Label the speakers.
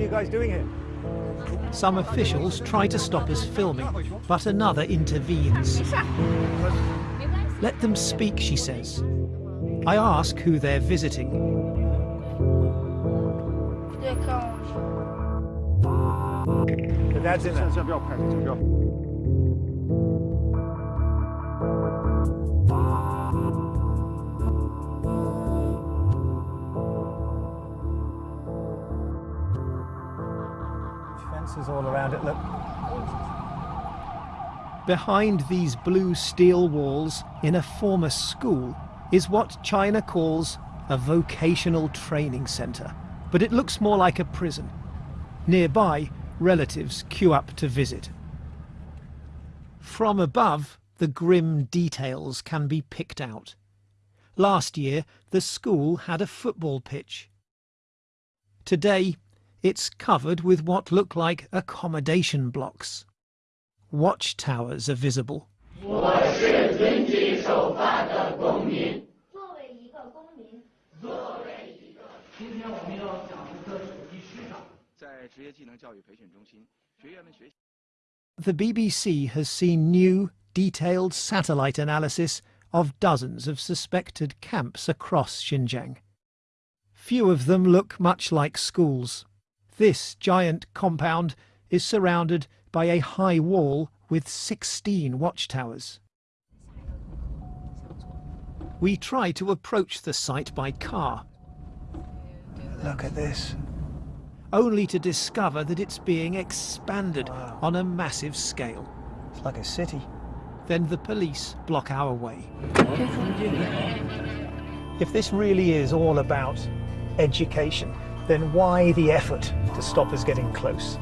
Speaker 1: you guys doing here?
Speaker 2: Some officials try to stop us filming, but another intervenes. Let them speak, she says. I ask who they're visiting.
Speaker 1: In there. Fences all around it, look.
Speaker 2: Behind these blue steel walls, in a former school, is what China calls a vocational training centre. But it looks more like a prison. Nearby, relatives queue up to visit. From above, the grim details can be picked out. Last year, the school had a football pitch. Today, it's covered with what look like accommodation blocks. Watchtowers are visible. The BBC has seen new, detailed satellite analysis of dozens of suspected camps across Xinjiang. Few of them look much like schools. This giant compound is surrounded by a high wall with 16 watchtowers. We try to approach the site by car,
Speaker 1: Look at this.
Speaker 2: only to discover that it's being expanded
Speaker 1: Wow.
Speaker 2: on a massive scale.
Speaker 1: It's like a city.
Speaker 2: Then the police block our way.
Speaker 1: If this really is all about education, then why the effort to stop us getting close?